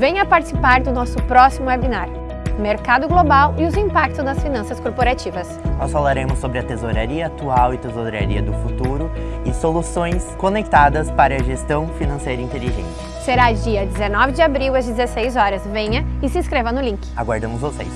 Venha participar do nosso próximo webinar, Mercado Global e os impactos nas finanças corporativas. Nós falaremos sobre a tesouraria atual e tesouraria do futuro e soluções conectadas para a gestão financeira inteligente. Será dia 19 de abril às 16 horas. Venha e se inscreva no link. Aguardamos vocês!